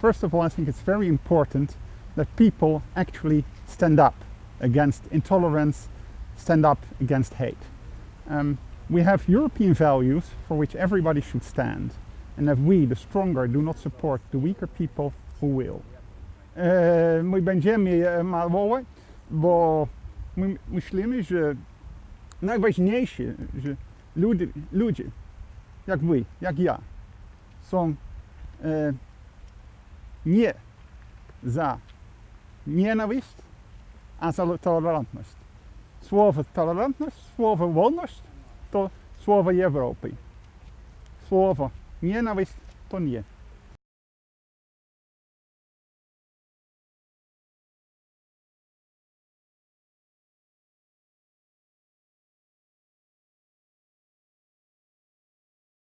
First of all, I think it's very important that people actually stand up against intolerance, stand up against hate. Um, we have European values for which everybody should stand. And if we, the stronger, do not support the weaker people, who will? E, mój będziemy e, małowe, bo my myślimy, że najważniejsze, że ludzie, ludzie jak wy, nie za nienawiść, a za tolerantność. Słowo tolerantność, słowo wolność to słowo Europy. Słowo nienawiść to nie.